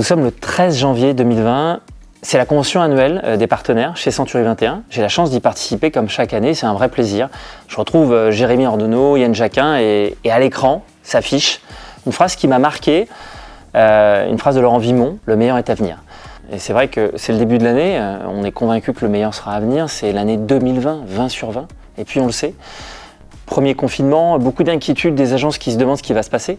Nous sommes le 13 janvier 2020. C'est la convention annuelle euh, des partenaires chez Century 21. J'ai la chance d'y participer comme chaque année, c'est un vrai plaisir. Je retrouve euh, Jérémy Ordonneau, Yann Jacquin et, à l'écran s'affiche une phrase qui m'a marqué, euh, une phrase de Laurent Vimon, le meilleur est à venir. Et c'est vrai que c'est le début de l'année, on est convaincu que le meilleur sera à venir, c'est l'année 2020, 20 sur 20, et puis on le sait. Premier confinement, beaucoup d'inquiétudes des agences qui se demandent ce qui va se passer.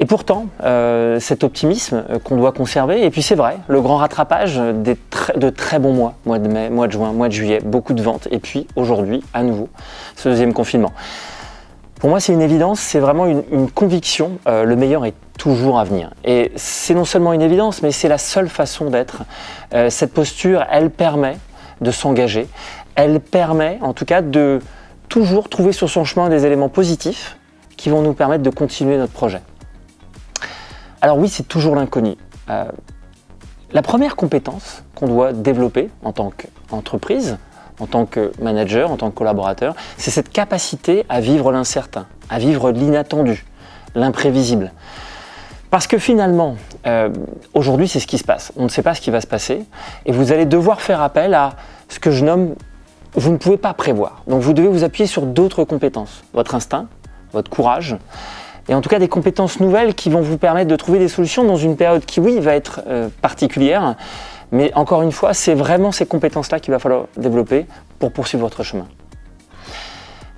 Et pourtant, euh, cet optimisme euh, qu'on doit conserver, et puis c'est vrai, le grand rattrapage des de très bons mois, mois de mai, mois de juin, mois de juillet, beaucoup de ventes, et puis aujourd'hui, à nouveau, ce deuxième confinement. Pour moi, c'est une évidence, c'est vraiment une, conviction, euh, le meilleur est toujours à venir. Et c'est non seulement une évidence, mais c'est la seule façon d'être. Cette posture, elle permet de s'engager, elle permet en tout cas de toujours trouver sur son chemin des éléments positifs qui vont nous permettre de continuer notre projet. Alors oui, c'est toujours l'inconnu. Euh, la première compétence qu'on doit développer en tant qu'entreprise, en tant que manager, en tant que collaborateur, c'est cette capacité à vivre l'incertain, à vivre l'inattendu, l'imprévisible. Parce que finalement, euh, aujourd'hui, c'est ce qui se passe. On ne sait pas ce qui va se passer et vous allez devoir faire appel à ce que je nomme vous ne pouvez pas prévoir. Donc vous devez vous appuyer sur d'autres compétences, votre instinct, votre courage, et en tout cas des compétences nouvelles qui vont vous permettre de trouver des solutions dans une période qui, oui, va être euh, particulière, mais encore une fois, c'est vraiment ces compétences-là qu'il va falloir développer pour poursuivre votre chemin.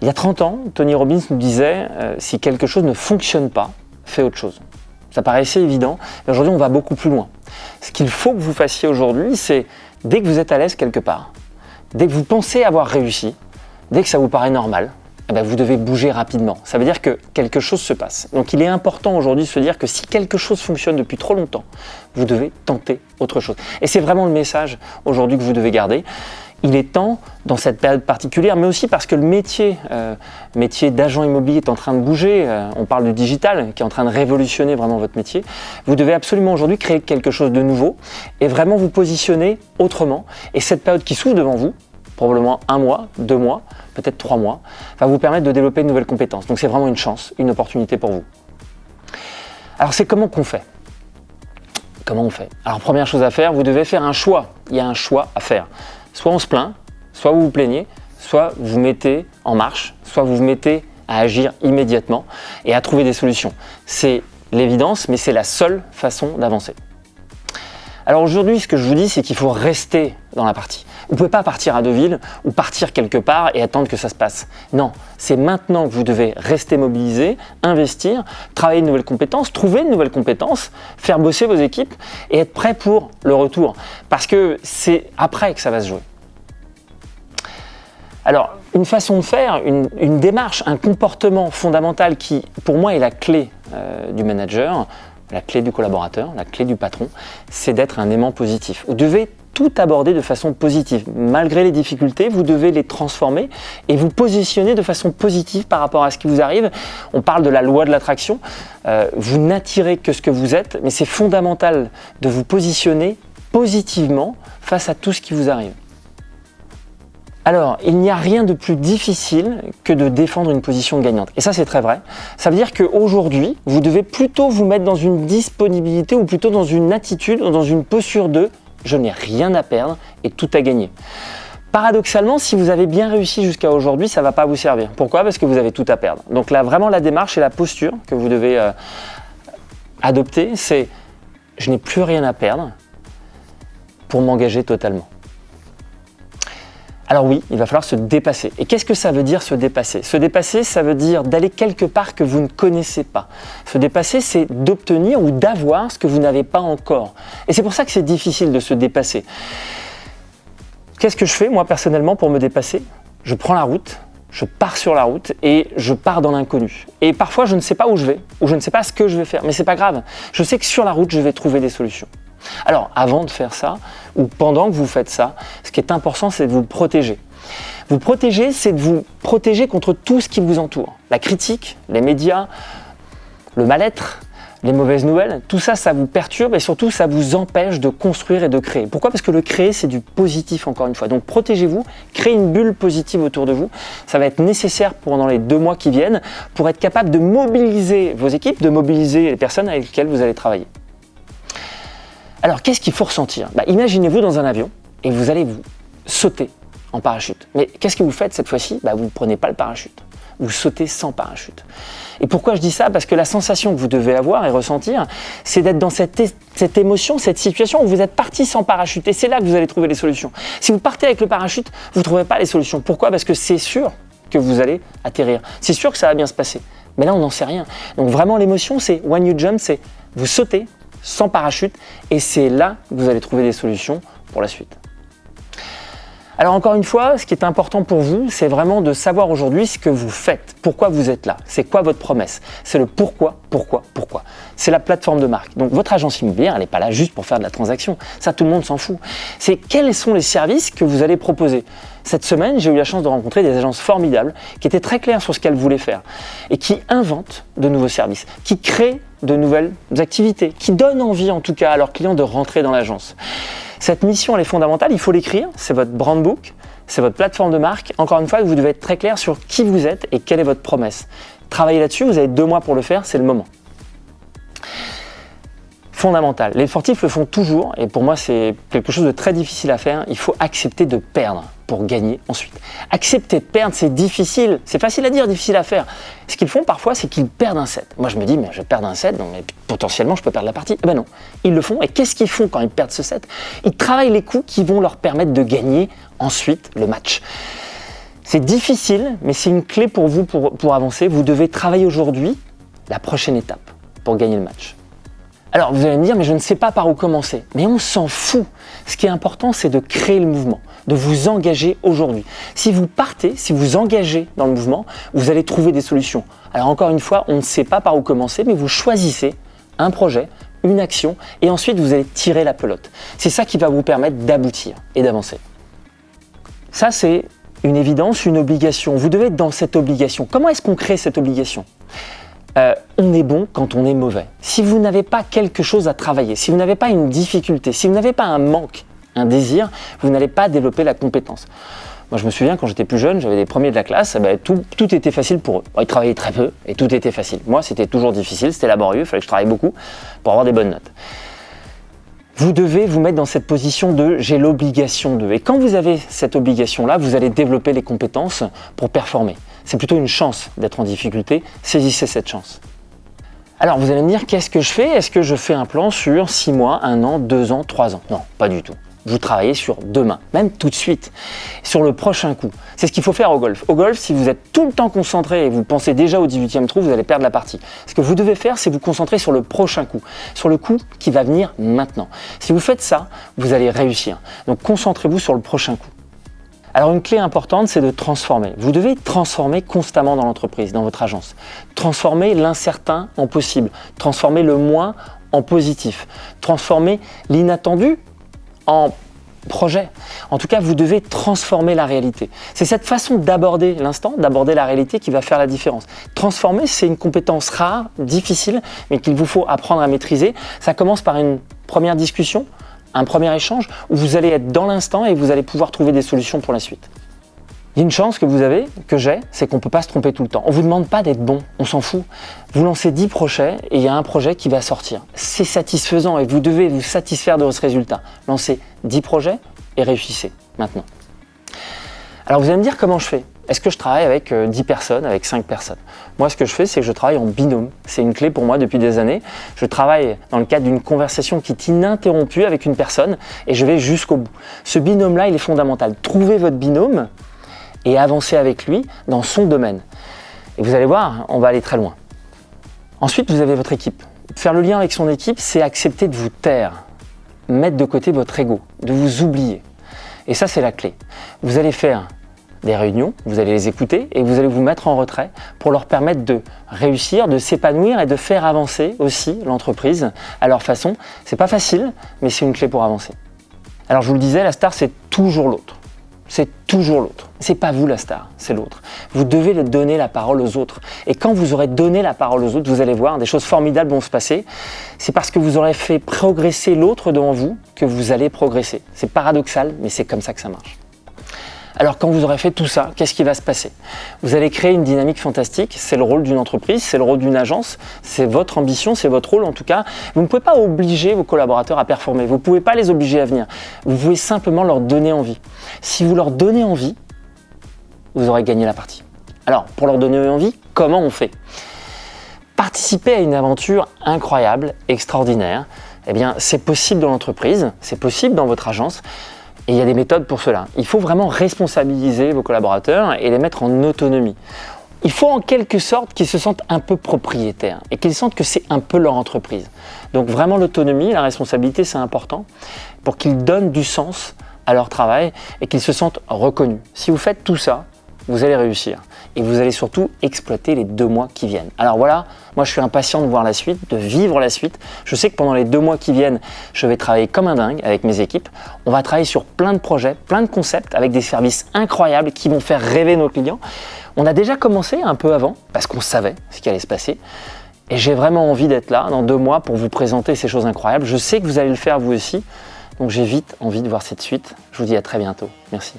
Il y a 30 ans, Tony Robbins nous disait euh, si quelque chose ne fonctionne pas, fais autre chose. Ça paraissait évident, mais aujourd'hui on va beaucoup plus loin. Ce qu'il faut que vous fassiez aujourd'hui, c'est dès que vous êtes à l'aise quelque part, dès que vous pensez avoir réussi, dès que ça vous paraît normal, eh ben, vous devez bouger rapidement. Ça veut dire que quelque chose se passe. Donc il est important aujourd'hui de se dire que si quelque chose fonctionne depuis trop longtemps, vous devez tenter autre chose. Et c'est vraiment le message aujourd'hui que vous devez garder. Il est temps, dans cette période particulière, mais aussi parce que le métier, euh, métier d'agent immobilier est en train de bouger, euh, on parle du digital qui est en train de révolutionner vraiment votre métier, vous devez absolument aujourd'hui créer quelque chose de nouveau et vraiment vous positionner autrement. Et cette période qui s'ouvre devant vous, probablement un mois, deux mois, peut-être trois mois, va vous permettre de développer de nouvelles compétences. Donc c'est vraiment une chance, une opportunité pour vous. Alors c'est comment qu'on fait? Comment on fait? Alors première chose à faire, vous devez faire un choix. Il y a un choix à faire. Soit on se plaint, soit vous vous plaignez, soit vous vous mettez en marche, soit vous vous mettez à agir immédiatement et à trouver des solutions. C'est l'évidence, mais c'est la seule façon d'avancer. Alors aujourd'hui, ce que je vous dis, c'est qu'il faut rester dans la partie. Vous ne pouvez pas partir à Deauville ou partir quelque part et attendre que ça se passe. Non, c'est maintenant que vous devez rester mobilisé, investir, travailler de nouvelles compétences, trouver de nouvelles compétences, faire bosser vos équipes et être prêt pour le retour. Parce que c'est après que ça va se jouer. Alors, une façon de faire, une, démarche, un comportement fondamental qui, pour moi, est la clé euh, du manager, la clé du collaborateur, la clé du patron, c'est d'être un aimant positif. Vous devez tout aborder de façon positive. Malgré les difficultés, vous devez les transformer et vous positionner de façon positive par rapport à ce qui vous arrive. On parle de la loi de l'attraction. Euh, vous n'attirez que ce que vous êtes, mais c'est fondamental de vous positionner positivement face à tout ce qui vous arrive. Alors, il n'y a rien de plus difficile que de défendre une position gagnante. Et ça, c'est très vrai. Ça veut dire qu'aujourd'hui, vous devez plutôt vous mettre dans une disponibilité ou plutôt dans une attitude ou dans une posture de « je n'ai rien à perdre et tout à gagner ». Paradoxalement, si vous avez bien réussi jusqu'à aujourd'hui, ça ne va pas vous servir. Pourquoi? Parce que vous avez tout à perdre. Donc là, vraiment, la démarche et la posture que vous devez euh, adopter, c'est « je n'ai plus rien à perdre pour m'engager totalement ». Alors oui, il va falloir se dépasser. Et qu'est-ce que ça veut dire se dépasser? Se dépasser, ça veut dire d'aller quelque part que vous ne connaissez pas. Se dépasser, c'est d'obtenir ou d'avoir ce que vous n'avez pas encore. Et c'est pour ça que c'est difficile de se dépasser. Qu'est-ce que je fais moi personnellement pour me dépasser? Je prends la route, je pars sur la route et je pars dans l'inconnu. Et parfois je ne sais pas où je vais, ou je ne sais pas ce que je vais faire, mais c'est pas grave. Je sais que sur la route, je vais trouver des solutions. Alors, avant de faire ça, ou pendant que vous faites ça, ce qui est important, c'est de vous protéger. Vous protéger, c'est de vous protéger contre tout ce qui vous entoure. La critique, les médias, le mal-être, les mauvaises nouvelles, tout ça, ça vous perturbe et surtout, ça vous empêche de construire et de créer. Pourquoi? Parce que le créer, c'est du positif, encore une fois. Donc, protégez-vous, créez une bulle positive autour de vous. Ça va être nécessaire pendant les deux mois qui viennent pour être capable de mobiliser vos équipes, de mobiliser les personnes avec lesquelles vous allez travailler. Alors qu'est-ce qu'il faut ressentir? Bah, Imaginez-vous dans un avion et vous allez vous sauter en parachute. Mais qu'est-ce que vous faites cette fois-ci? Bah, Vous ne prenez pas le parachute. Vous sautez sans parachute. Et pourquoi je dis ça? Parce que la sensation que vous devez avoir et ressentir, c'est d'être dans cette, cette, émotion, cette situation où vous êtes parti sans parachute. Et c'est là que vous allez trouver les solutions. Si vous partez avec le parachute, vous ne trouverez pas les solutions. Pourquoi? Parce que c'est sûr que vous allez atterrir. C'est sûr que ça va bien se passer. Mais là, on n'en sait rien. Donc vraiment, l'émotion, c'est when you jump, c'est vous sautez sans parachute. Et c'est là que vous allez trouver des solutions pour la suite. Alors encore une fois, ce qui est important pour vous, c'est vraiment de savoir aujourd'hui ce que vous faites, pourquoi vous êtes là, c'est quoi votre promesse, c'est le pourquoi, pourquoi, pourquoi. C'est la plateforme de marque. Donc votre agence immobilière, elle n'est pas là juste pour faire de la transaction, ça tout le monde s'en fout. C'est quels sont les services que vous allez proposer. Cette semaine, j'ai eu la chance de rencontrer des agences formidables qui étaient très claires sur ce qu'elles voulaient faire et qui inventent de nouveaux services, qui créent de nouvelles activités, qui donnent envie en tout cas à leurs clients de rentrer dans l'agence. Cette mission, elle est fondamentale, il faut l'écrire, c'est votre brand book, c'est votre plateforme de marque. Encore une fois, vous devez être très clair sur qui vous êtes et quelle est votre promesse. Travaillez là-dessus, vous avez deux mois pour le faire, c'est le moment fondamental. Les sportifs le font toujours et pour moi c'est quelque chose de très difficile à faire. Il faut accepter de perdre pour gagner ensuite. Accepter de perdre c'est difficile, c'est facile à dire, difficile à faire. Ce qu'ils font parfois c'est qu'ils perdent un set. Moi je me dis mais je perds un set, mais potentiellement je peux perdre la partie. Eh ben non, ils le font et qu'est-ce qu'ils font quand ils perdent ce set? Ils travaillent les coups qui vont leur permettre de gagner ensuite le match. C'est difficile mais c'est une clé pour vous pour avancer. Vous devez travailler aujourd'hui la prochaine étape pour gagner le match. Alors vous allez me dire, mais je ne sais pas par où commencer. Mais on s'en fout. Ce qui est important, c'est de créer le mouvement, de vous engager aujourd'hui. Si vous partez, si vous engagez dans le mouvement, vous allez trouver des solutions. Alors encore une fois, on ne sait pas par où commencer, mais vous choisissez un projet, une action, et ensuite vous allez tirer la pelote. C'est ça qui va vous permettre d'aboutir et d'avancer. Ça, c'est une évidence, une obligation. Vous devez être dans cette obligation. Comment est-ce qu'on crée cette obligation? Euh, on est bon quand on est mauvais. Si vous n'avez pas quelque chose à travailler, si vous n'avez pas une difficulté, si vous n'avez pas un manque, un désir, vous n'allez pas développer la compétence. Moi, je me souviens quand j'étais plus jeune, j'avais des premiers de la classe, eh ben, tout, tout, était facile pour eux. Ils travaillaient très peu et tout était facile. Moi, c'était toujours difficile, c'était laborieux, il fallait que je travaille beaucoup pour avoir des bonnes notes. Vous devez vous mettre dans cette position de j'ai l'obligation de. Et quand vous avez cette obligation-là, vous allez développer les compétences pour performer c'est plutôt une chance d'être en difficulté. Saisissez cette chance. Alors vous allez me dire, qu'est-ce que je fais? Est-ce que je fais un plan sur 6 mois, 1 an, 2 ans, 3 ans? Non, pas du tout. Vous travaillez sur demain, même tout de suite, sur le prochain coup. C'est ce qu'il faut faire au golf. Au golf, si vous êtes tout le temps concentré et vous pensez déjà au 18e trou, vous allez perdre la partie. Ce que vous devez faire, c'est vous concentrer sur le prochain coup, sur le coup qui va venir maintenant. Si vous faites ça, vous allez réussir. Donc concentrez-vous sur le prochain coup. Alors une clé importante, c'est de transformer. Vous devez transformer constamment dans l'entreprise, dans votre agence. Transformer l'incertain en possible, transformer le moins en positif, transformer l'inattendu en projet. En tout cas, vous devez transformer la réalité. C'est cette façon d'aborder l'instant, d'aborder la réalité qui va faire la différence. Transformer, c'est une compétence rare, difficile, mais qu'il vous faut apprendre à maîtriser. Ça commence par une première discussion, un premier échange où vous allez être dans l'instant et vous allez pouvoir trouver des solutions pour la suite. Il y a une chance que vous avez, que j'ai, c'est qu'on ne peut pas se tromper tout le temps. On ne vous demande pas d'être bon, on s'en fout. Vous lancez 10 projets et il y a un projet qui va sortir. C'est satisfaisant et vous devez vous satisfaire de ce résultat. Lancez 10 projets et réussissez maintenant. Alors vous allez me dire comment je fais? Est-ce que je travaille avec 10 euh, personnes, avec 5 personnes? Moi, ce que je fais, c'est que je travaille en binôme. C'est une clé pour moi depuis des années. Je travaille dans le cadre d'une conversation qui est ininterrompue avec une personne et je vais jusqu'au bout. Ce binôme-là, il est fondamental. Trouvez votre binôme et avancez avec lui dans son domaine. Et vous allez voir, on va aller très loin. Ensuite, vous avez votre équipe. Faire le lien avec son équipe, c'est accepter de vous taire, mettre de côté votre ego, de vous oublier. Et ça, c'est la clé. Vous allez faire des réunions, vous allez les écouter et vous allez vous mettre en retrait pour leur permettre de réussir, de s'épanouir et de faire avancer aussi l'entreprise à leur façon. C'est pas facile, mais c'est une clé pour avancer. Alors je vous le disais, la star c'est toujours l'autre. C'est toujours l'autre. C'est pas vous la star, c'est l'autre. Vous devez donner la parole aux autres. Et quand vous aurez donné la parole aux autres, vous allez voir, des choses formidables vont se passer. C'est parce que vous aurez fait progresser l'autre devant vous que vous allez progresser. C'est paradoxal, mais c'est comme ça que ça marche. Alors quand vous aurez fait tout ça, qu'est-ce qui va se passer? Vous allez créer une dynamique fantastique, c'est le rôle d'une entreprise, c'est le rôle d'une agence, c'est votre ambition, c'est votre rôle en tout cas. Vous ne pouvez pas obliger vos collaborateurs à performer, vous ne pouvez pas les obliger à venir. Vous pouvez simplement leur donner envie. Si vous leur donnez envie, vous aurez gagné la partie. Alors pour leur donner envie, comment on fait? Participer à une aventure incroyable, extraordinaire, eh bien c'est possible dans l'entreprise, c'est possible dans votre agence, et il y a des méthodes pour cela. Il faut vraiment responsabiliser vos collaborateurs et les mettre en autonomie. Il faut en quelque sorte qu'ils se sentent un peu propriétaires et qu'ils sentent que c'est un peu leur entreprise. Donc vraiment l'autonomie, la responsabilité, c'est important pour qu'ils donnent du sens à leur travail et qu'ils se sentent reconnus. Si vous faites tout ça, vous allez réussir. Et vous allez surtout exploiter les deux mois qui viennent. Alors voilà, moi je suis impatient de voir la suite, de vivre la suite. Je sais que pendant les deux mois qui viennent, je vais travailler comme un dingue avec mes équipes. On va travailler sur plein de projets, plein de concepts, avec des services incroyables qui vont faire rêver nos clients. On a déjà commencé un peu avant, parce qu'on savait ce qui allait se passer. Et j'ai vraiment envie d'être là dans deux mois pour vous présenter ces choses incroyables. Je sais que vous allez le faire vous aussi. Donc j'ai vite envie de voir cette suite. Je vous dis à très bientôt. Merci.